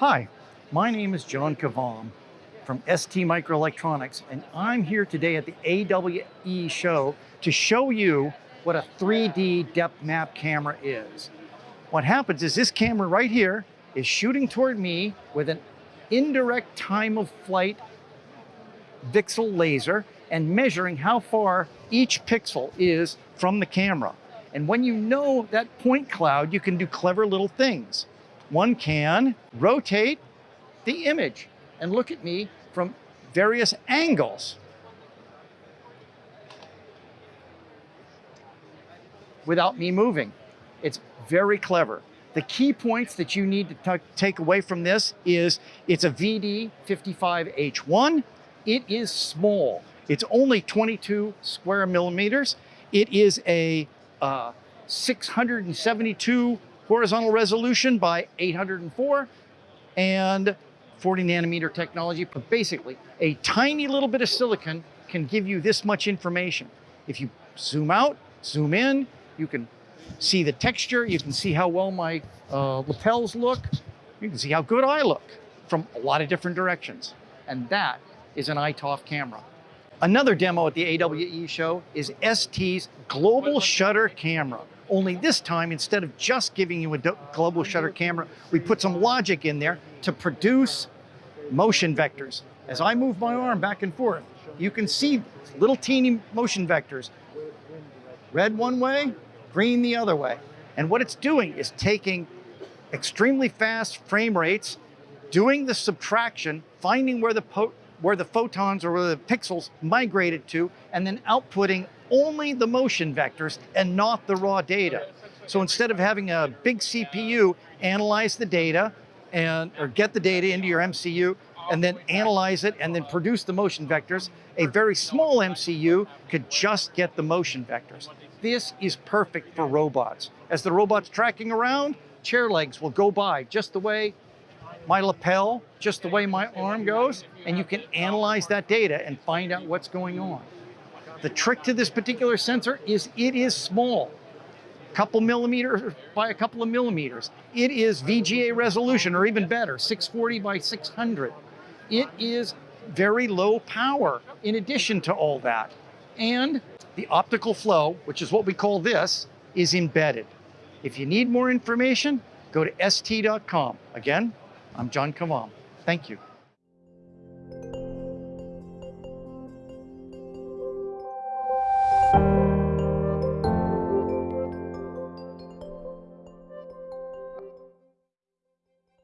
Hi, my name is John Kavam from ST Microelectronics, and I'm here today at the AWE show to show you what a 3D depth map camera is. What happens is this camera right here is shooting toward me with an indirect time of flight VCSEL laser and measuring how far each pixel is from the camera. And when you know that point cloud, you can do clever little things. One can rotate the image and look at me from various angles. without me moving. It's very clever. The key points that you need to take away from this is it's a VD55H1. It is small. It's only 22 square millimeters. It is a uh, 672 horizontal resolution by 804 and 40 nanometer technology. But basically, a tiny little bit of silicon can give you this much information. If you zoom out, zoom in, you can see the texture, you can see how well my uh, lapels look, you can see how good I look from a lot of different directions. And that is an iToF camera. Another demo at the AWE show is ST's global shutter camera. Only this time, instead of just giving you a global shutter camera, we put some logic in there to produce motion vectors. As I move my arm back and forth, you can see little teeny motion vectors. Red one way, green the other way. And what it's doing is taking extremely fast frame rates, doing the subtraction, finding where the where the photons or where the pixels migrated to, and then outputting only the motion vectors and not the raw data. So instead of having a big CPU analyze the data and or get the data into your MCU and then analyze it and then produce the motion vectors, a very small MCU could just get the motion vectors. This is perfect for robots. As the robot's tracking around, chair legs will go by just the way my lapel, just the way my arm goes, and you can analyze that data and find out what's going on. The trick to this particular sensor is it is small, a couple millimeters by a couple of millimeters. It is VGA resolution, or even better, 640 by 600. It is very low power in addition to all that. And the optical flow, which is what we call this, is embedded. If you need more information, go to st.com. Again, I'm John Kavam. Thank you.